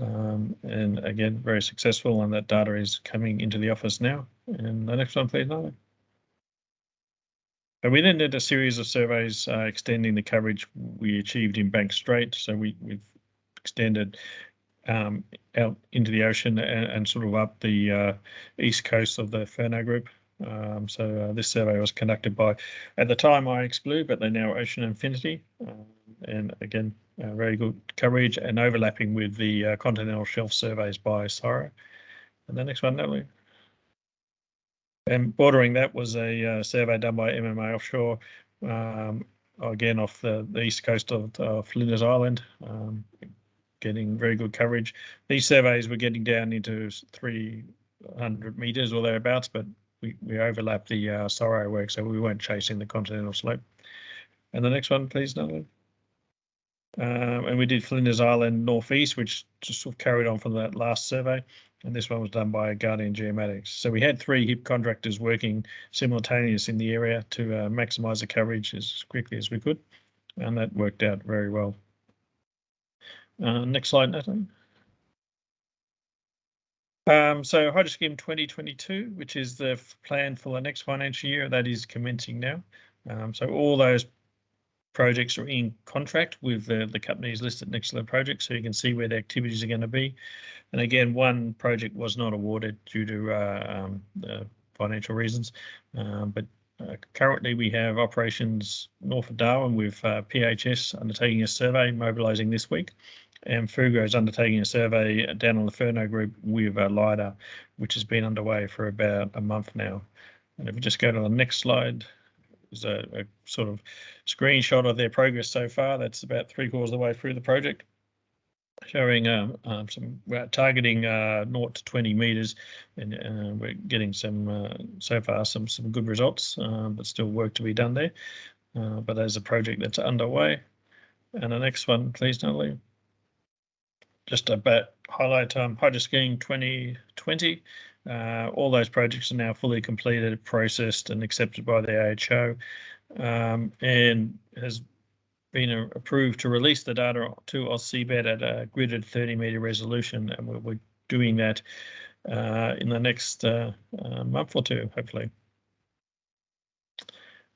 Um, and again, very successful, and that data is coming into the office now. And the next one, please, Natalie. And we then did a series of surveys uh, extending the coverage we achieved in Bank Strait. So we, we've extended um, out into the ocean and, and sort of up the uh, east coast of the Furneaux Group. Um, so uh, this survey was conducted by, at the time, iXblue, but they're now Ocean Infinity. Um, and again, very good coverage and overlapping with the uh, continental shelf surveys by CSIRO. And the next one, Natalie. And bordering that was a uh, survey done by MMA Offshore, um, again off the, the, east coast of, of Flinders Island, um, getting very good coverage. These surveys were getting down into 300 metres or thereabouts, but we, we overlapped the uh, CSIRO work, so we weren't chasing the continental slope. And the next one, please, Natalie. Um, and we did Flinders Island Northeast, which just sort of carried on from that last survey. And this one was done by Guardian Geomatics. So we had three HIP contractors working simultaneous in the area to uh, maximise the coverage as quickly as we could. And that worked out very well. Uh, next slide, Natalie. Um, so Hydroscheme 2022, which is the plan for the next financial year, that is commencing now. Um, so all those projects are in contract with the, the companies listed next to the project, so you can see where the activities are going to be. And again, one project was not awarded due to uh, um, the financial reasons. Um, but uh, currently, we have operations north of Darwin with uh, PHS undertaking a survey, mobilising this week, and Fugro is undertaking a survey down on the Furneaux Group with uh, LiDAR, which has been underway for about a month now. And if we just go to the next slide, there's a, a sort of screenshot of their progress so far. That's about three quarters of the way through the project. Showing um, um, some we're targeting uh, 0 to 20 meters and uh, we're getting some uh, so far some some good results um, but still work to be done there. Uh, but there's a project that's underway. And the next one please Natalie. Just about highlight um, Hydroscheme 2020 uh, all those projects are now fully completed processed and accepted by the AHO um, and has been approved to release the data to AusSeabed at a gridded 30 meter resolution, and we're, we're doing that uh, in the next uh, uh, month or two, hopefully.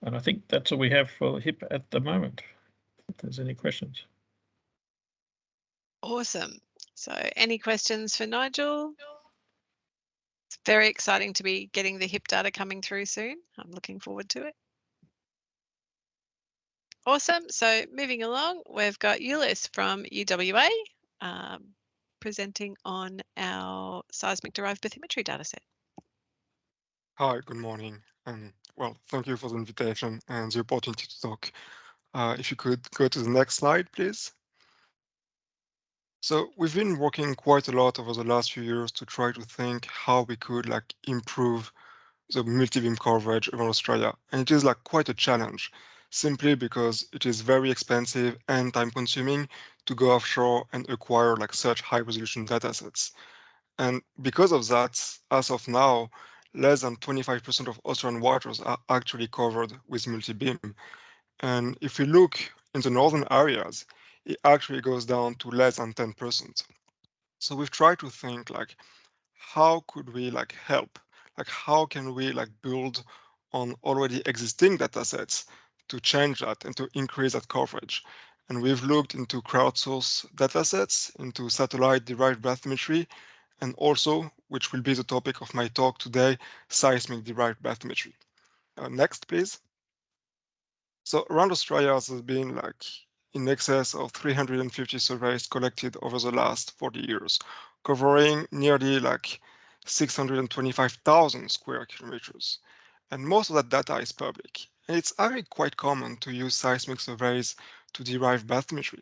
And I think that's all we have for HIP at the moment. If there's any questions. Awesome. So any questions for Nigel? It's very exciting to be getting the HIP data coming through soon. I'm looking forward to it. Awesome. So moving along, we've got Ulyss from UWA um, presenting on our seismic derived bathymetry dataset. Hi, good morning. Um, well, thank you for the invitation and the opportunity to talk. Uh, if you could go to the next slide, please. So we've been working quite a lot over the last few years to try to think how we could like improve the multi-beam coverage around Australia. And it is like quite a challenge simply because it is very expensive and time consuming to go offshore and acquire like such high resolution datasets. And because of that, as of now, less than 25% of Australian waters are actually covered with multi-beam. And if we look in the northern areas, it actually goes down to less than 10%. So we've tried to think like, how could we like help? Like, how can we like build on already existing datasets to change that and to increase that coverage. And we've looked into crowdsourced datasets, into satellite-derived bathymetry, and also, which will be the topic of my talk today, seismic-derived bathymetry. Uh, next, please. So around Australia, there's been like in excess of 350 surveys collected over the last 40 years, covering nearly like 625,000 square kilometers. And most of that data is public. And it's actually quite common to use seismic surveys to derive bathymetry.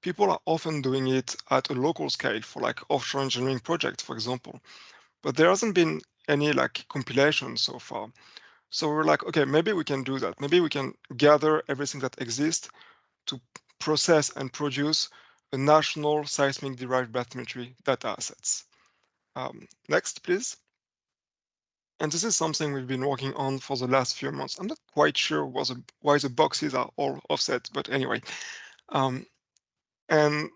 People are often doing it at a local scale for like offshore engineering projects, for example. But there hasn't been any like compilation so far. So we're like, okay, maybe we can do that. Maybe we can gather everything that exists to process and produce a national seismic derived bathymetry data assets. Um, next, please. And this is something we've been working on for the last few months. I'm not quite sure the, why the boxes are all offset, but anyway. Um, and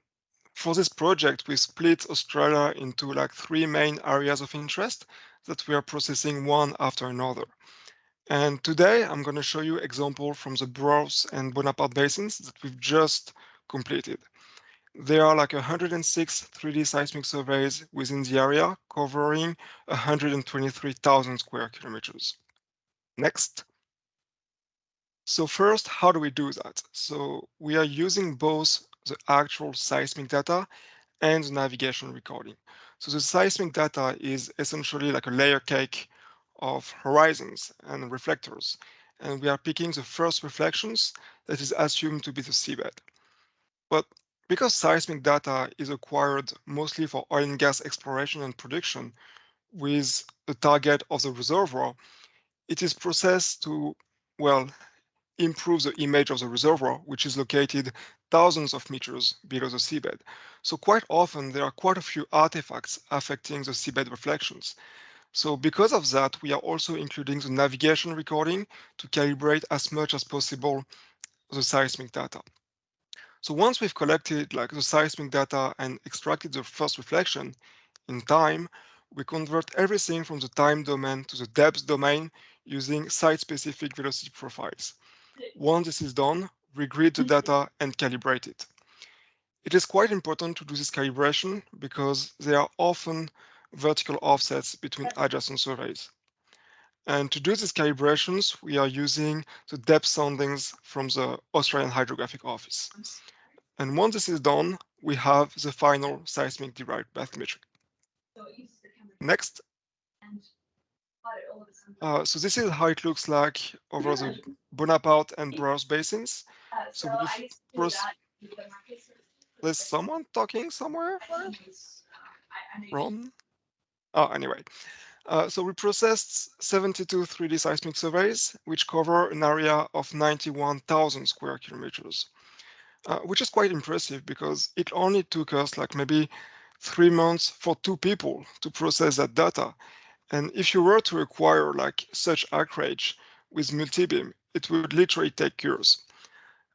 for this project, we split Australia into like three main areas of interest that we are processing one after another. And today I'm going to show you example from the Browse and Bonaparte basins that we've just completed. There are like 106 3D seismic surveys within the area covering 123,000 square kilometers. Next. So first, how do we do that? So we are using both the actual seismic data and the navigation recording. So the seismic data is essentially like a layer cake of horizons and reflectors. And we are picking the first reflections that is assumed to be the seabed. But because seismic data is acquired mostly for oil and gas exploration and production with the target of the reservoir, it is processed to, well, improve the image of the reservoir, which is located thousands of meters below the seabed. So quite often there are quite a few artifacts affecting the seabed reflections. So because of that, we are also including the navigation recording to calibrate as much as possible the seismic data. So once we've collected like the seismic data and extracted the first reflection in time, we convert everything from the time domain to the depth domain using site-specific velocity profiles. Once this is done, we grid the data and calibrate it. It is quite important to do this calibration because there are often vertical offsets between adjacent surveys. And to do these calibrations, we are using the depth soundings from the Australian Hydrographic Office. And once this is done, we have the final seismic derived bathymetry. Next. Uh, so this is how it looks like over the Bonaparte and Browse basins. So first, there's someone talking somewhere? Ron? Oh, anyway. Uh, so we processed 72 3D seismic surveys, which cover an area of 91,000 square kilometers, uh, which is quite impressive because it only took us like maybe three months for two people to process that data. And if you were to acquire like such acreage with multibeam, it would literally take years.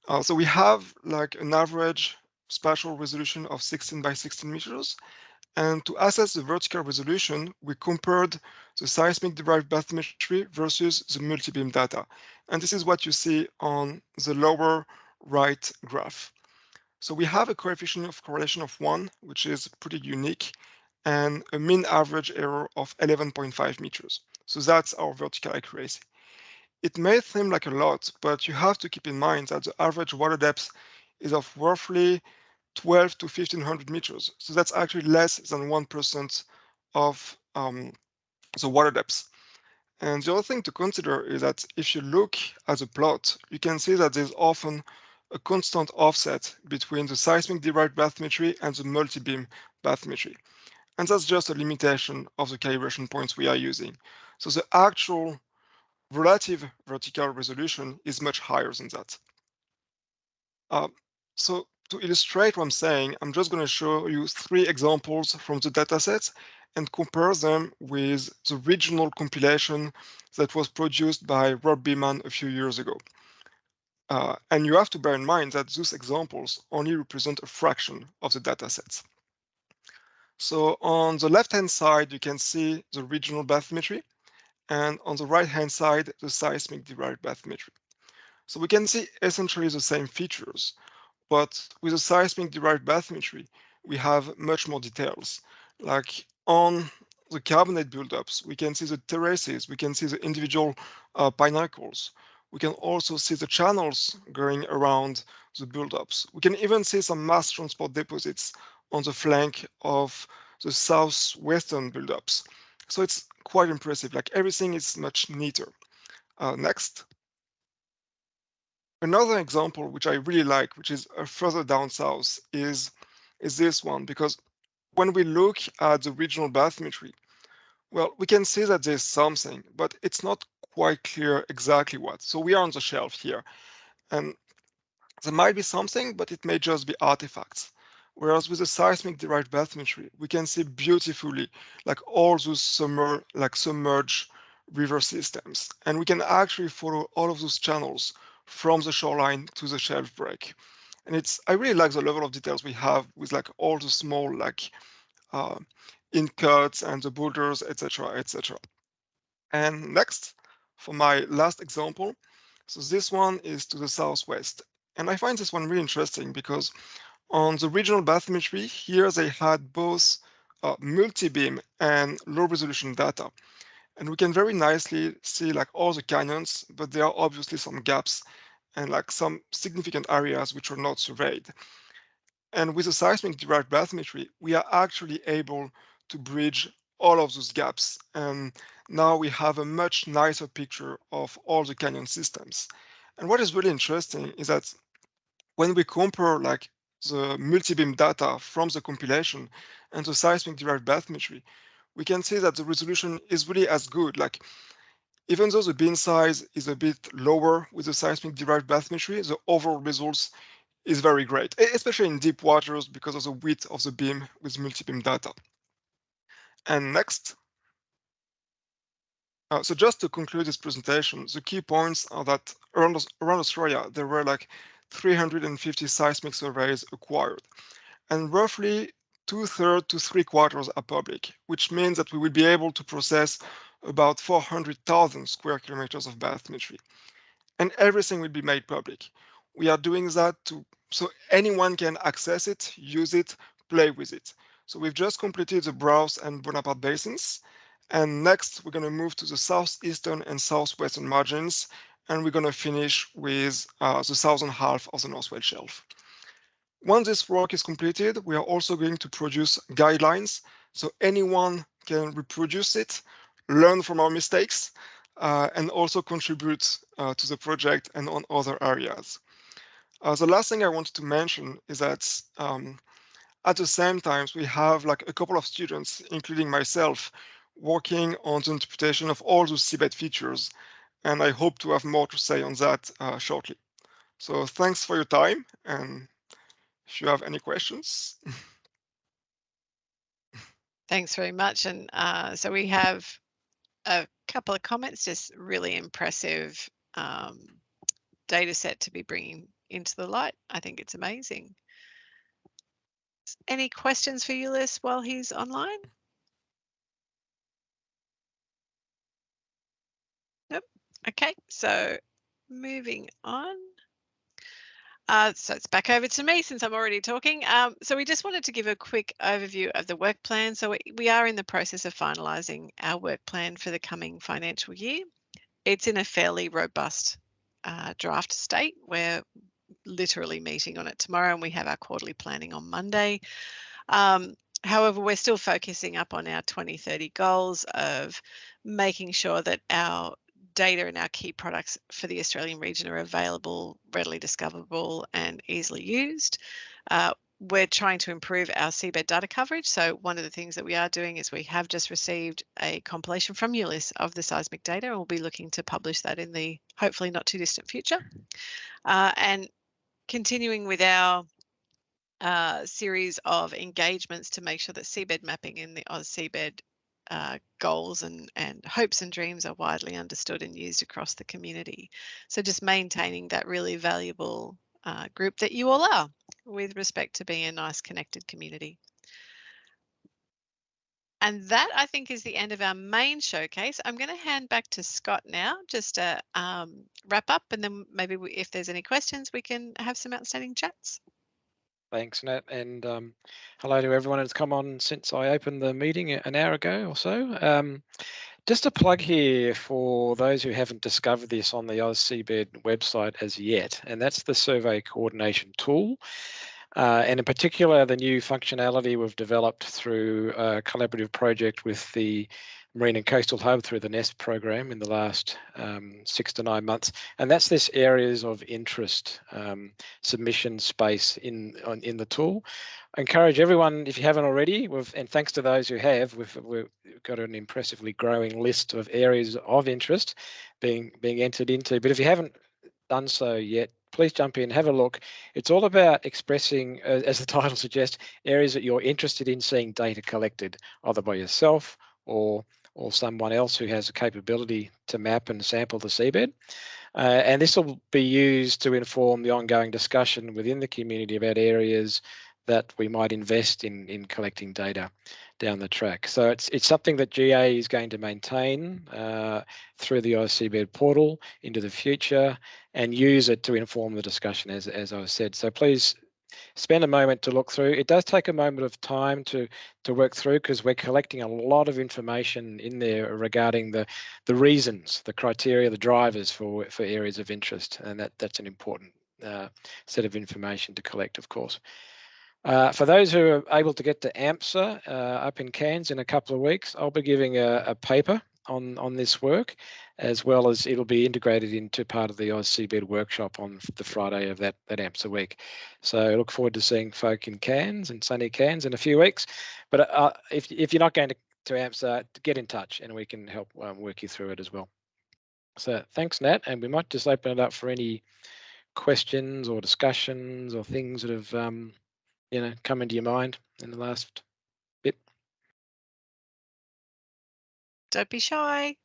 Uh, so we have like an average spatial resolution of 16 by 16 meters, and to assess the vertical resolution, we compared the seismic derived bathymetry versus the multi-beam data. And this is what you see on the lower right graph. So we have a coefficient of correlation of one, which is pretty unique, and a mean average error of 11.5 meters. So that's our vertical accuracy. It may seem like a lot, but you have to keep in mind that the average water depth is of roughly 12 to 1500 meters. So that's actually less than 1% of um, the water depth. And the other thing to consider is that if you look at the plot, you can see that there's often a constant offset between the seismic derived bathymetry and the multi-beam bathymetry. And that's just a limitation of the calibration points we are using. So the actual relative vertical resolution is much higher than that. Uh, so to illustrate what I'm saying, I'm just going to show you three examples from the datasets and compare them with the regional compilation that was produced by Rob Beaman a few years ago. Uh, and you have to bear in mind that those examples only represent a fraction of the datasets. So on the left-hand side, you can see the regional bathymetry, and on the right-hand side, the seismic derived bathymetry. So we can see essentially the same features, but with the seismic derived bathymetry, we have much more details. Like on the carbonate buildups, we can see the terraces, we can see the individual uh, pinnacles. We can also see the channels going around the buildups. We can even see some mass transport deposits on the flank of the southwestern buildups. So it's quite impressive, like everything is much neater. Uh, next. Another example, which I really like, which is uh, further down south, is, is this one, because when we look at the regional bathymetry, well, we can see that there's something, but it's not quite clear exactly what. So we are on the shelf here, and there might be something, but it may just be artifacts. Whereas with the seismic derived bathymetry, we can see beautifully like all those summer, like submerged river systems. And we can actually follow all of those channels from the shoreline to the shelf break. And it's I really like the level of details we have with like all the small like uh, in cuts and the boulders, etc., etc. And next, for my last example, so this one is to the southwest. And I find this one really interesting because on the regional bathymetry, here they had both uh, multi-beam and low resolution data. And we can very nicely see like all the canyons, but there are obviously some gaps and like some significant areas which are not surveyed. And with the seismic derived bathymetry, we are actually able to bridge all of those gaps. And now we have a much nicer picture of all the canyon systems. And what is really interesting is that when we compare like the multi-beam data from the compilation and the seismic derived bathymetry, we can see that the resolution is really as good. Like even though the beam size is a bit lower with the seismic derived bathymetry, the overall results is very great, especially in deep waters because of the width of the beam with multi-beam data. And next. Uh, so just to conclude this presentation, the key points are that around, around Australia, there were like 350 seismic surveys acquired, and roughly two-thirds to three-quarters are public, which means that we will be able to process about 400,000 square kilometers of bathymetry. And everything will be made public. We are doing that to so anyone can access it, use it, play with it. So we've just completed the Browse and Bonaparte basins, And next, we're going to move to the southeastern and southwestern margins, and we're going to finish with uh, the southern half of the North West Shelf. Once this work is completed, we are also going to produce guidelines so anyone can reproduce it, learn from our mistakes, uh, and also contribute uh, to the project and on other areas. Uh, the last thing I wanted to mention is that um, at the same time, we have like a couple of students, including myself, working on the interpretation of all those seabed features. And I hope to have more to say on that uh, shortly. So thanks for your time. And if you have any questions. Thanks very much. And uh, so we have a couple of comments, just really impressive um, data set to be bringing into the light. I think it's amazing. Any questions for Ulysses while he's online? Nope. Okay, so moving on. Uh, so it's back over to me since I'm already talking. Um, so we just wanted to give a quick overview of the work plan. So we, we are in the process of finalising our work plan for the coming financial year. It's in a fairly robust uh, draft state. We're literally meeting on it tomorrow and we have our quarterly planning on Monday. Um, however, we're still focusing up on our 2030 goals of making sure that our data and our key products for the Australian region are available, readily discoverable and easily used. Uh, we're trying to improve our seabed data coverage. So one of the things that we are doing is we have just received a compilation from ULIS of the seismic data and we'll be looking to publish that in the hopefully not too distant future. Uh, and continuing with our uh, series of engagements to make sure that seabed mapping in the AusSeabed uh, goals and, and hopes and dreams are widely understood and used across the community. So just maintaining that really valuable uh, group that you all are with respect to being a nice connected community. And that I think is the end of our main showcase. I'm going to hand back to Scott now just to um, wrap up and then maybe we, if there's any questions, we can have some outstanding chats. Thanks, Nat, and um, hello to everyone that's come on since I opened the meeting an hour ago or so. Um, just a plug here for those who haven't discovered this on the AusSeabed website as yet, and that's the survey coordination tool. Uh, and in particular, the new functionality we've developed through a collaborative project with the Marine and Coastal Hub through the NESP program in the last um, six to nine months. And that's this areas of interest um, submission space in on, in the tool. I encourage everyone, if you haven't already, and thanks to those who have, we've, we've got an impressively growing list of areas of interest being being entered into. But if you haven't done so yet, please jump in, have a look. It's all about expressing, uh, as the title suggests, areas that you're interested in seeing data collected, either by yourself or or someone else who has a capability to map and sample the seabed. Uh, and this will be used to inform the ongoing discussion within the community about areas that we might invest in in collecting data down the track. So it's it's something that GA is going to maintain uh, through the AusSeabed portal into the future and use it to inform the discussion as, as I said. So please spend a moment to look through. It does take a moment of time to to work through because we're collecting a lot of information in there regarding the the reasons, the criteria, the drivers for for areas of interest, and that that's an important uh, set of information to collect, of course. Uh, for those who are able to get to AMSA uh, up in Cairns in a couple of weeks, I'll be giving a, a, paper on, on this work, as well as it'll be integrated into part of the AusSeabed workshop on the Friday of that, that AMSA week. So I look forward to seeing folk in Cairns and sunny Cairns in a few weeks. But uh, if, if you're not going to, to AMSA, get in touch and we can help um, work you through it as well. So thanks, Nat, and we might just open it up for any questions or discussions or things that have um, you know come into your mind in the last bit? Don't be shy.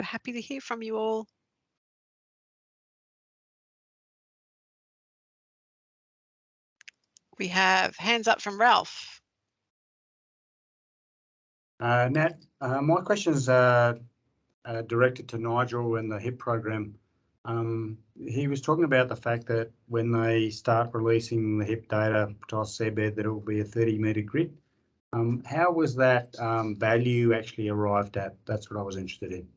Happy to hear from you all. We have hands up from Ralph. Uh, Nat, uh, my questions are uh, directed to Nigel and the HIP program. Um, he was talking about the fact that when they start releasing the HIP data to seabed, that it will be a 30 metre grid. Um, how was that um, value actually arrived at? That's what I was interested in.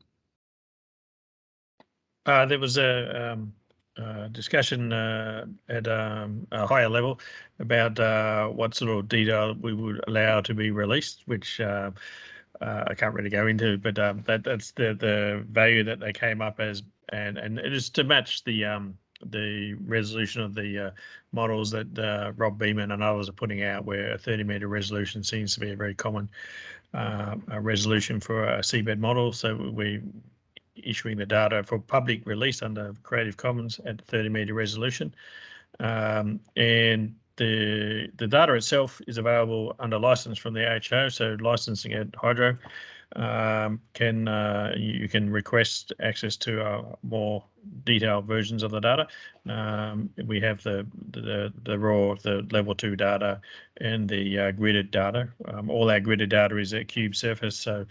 Uh, there was a um, uh, discussion uh, at um, a higher level about uh, what sort of detail we would allow to be released, which uh, uh, I can't really go into, but um, that that's the the value that they came up as, and and it is to match the um, the resolution of the models that Rob Beaman and others are putting out, where a 30 meter resolution seems to be a very common resolution for a seabed model. So we issuing the data for public release under Creative Commons at 30 meter resolution. Um, and the the data itself is available under license from the AHO, so licensing at Hydro um, can uh, you can request access to uh, more detailed versions of the data. Um, we have the, the the raw, the level two data, and the uh, gridded data. Um, all our gridded data is at cube surface, so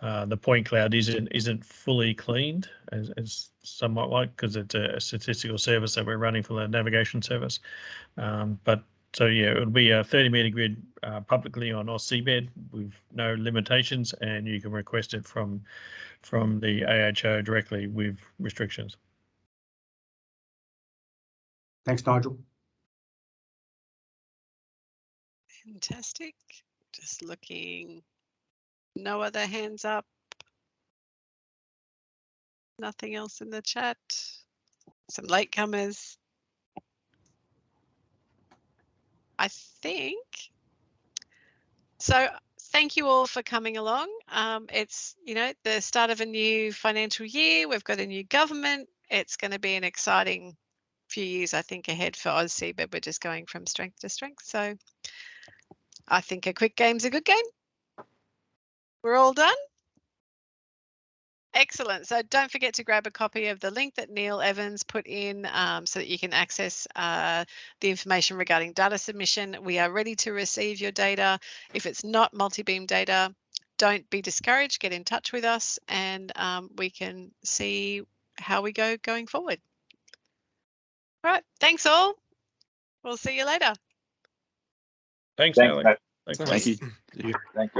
uh, the point cloud isn't isn't fully cleaned as, as somewhat like because it's a statistical service that we're running for the navigation service. Um, but so yeah, it would be a 30 meter grid uh, publicly on AusSeabed with no limitations, and you can request it from from the AHO directly with restrictions. Thanks, Nigel. Fantastic. Just looking no other hands up. Nothing else in the chat. Some latecomers. I think. So thank you all for coming along. Um, it's, you know, the start of a new financial year. We've got a new government. It's going to be an exciting few years, I think, ahead for Aussie, but we're just going from strength to strength. So I think a quick game's a good game. We're all done? Excellent. So don't forget to grab a copy of the link that Neil Evans put in um, so that you can access uh, the information regarding data submission. We are ready to receive your data. If it's not multi-beam data, don't be discouraged. Get in touch with us and um, we can see how we go going forward. All right. Thanks all. We'll see you later. Thanks, Thanks, Alex. Thanks, Thanks. Thank you. Thank you.